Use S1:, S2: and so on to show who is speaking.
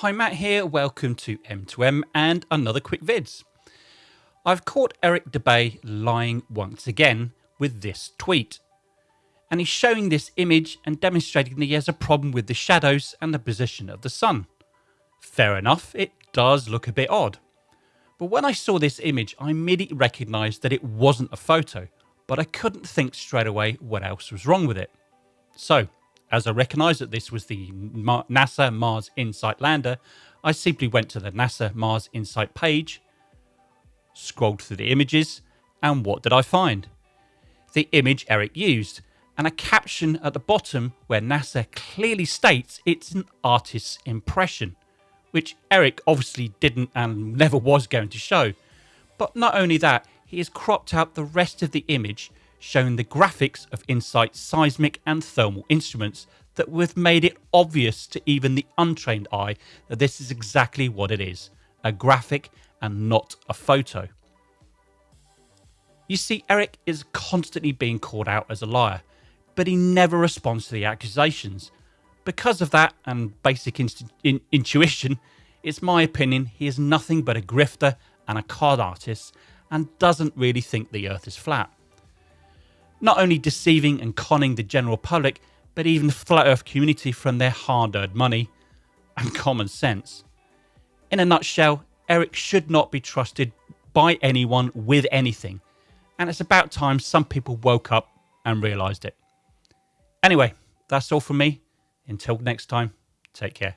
S1: Hi Matt here, welcome to M2M and another quick vids. I've caught Eric Dubay lying once again with this tweet. And he's showing this image and demonstrating that he has a problem with the shadows and the position of the sun. Fair enough, it does look a bit odd. But when I saw this image, I immediately recognised that it wasn't a photo, but I couldn't think straight away what else was wrong with it. So, as I recognised that this was the NASA Mars InSight lander, I simply went to the NASA Mars InSight page, scrolled through the images, and what did I find? The image Eric used, and a caption at the bottom where NASA clearly states it's an artist's impression, which Eric obviously didn't and never was going to show. But not only that, he has cropped out the rest of the image showing the graphics of InSight's seismic and thermal instruments that would have made it obvious to even the untrained eye that this is exactly what it is a graphic and not a photo. You see, Eric is constantly being called out as a liar, but he never responds to the accusations. Because of that and basic in intuition, it's my opinion he is nothing but a grifter and a card artist and doesn't really think the earth is flat not only deceiving and conning the general public, but even the flat earth community from their hard earned money and common sense. In a nutshell, Eric should not be trusted by anyone with anything, and it's about time some people woke up and realised it. Anyway, that's all from me. Until next time, take care.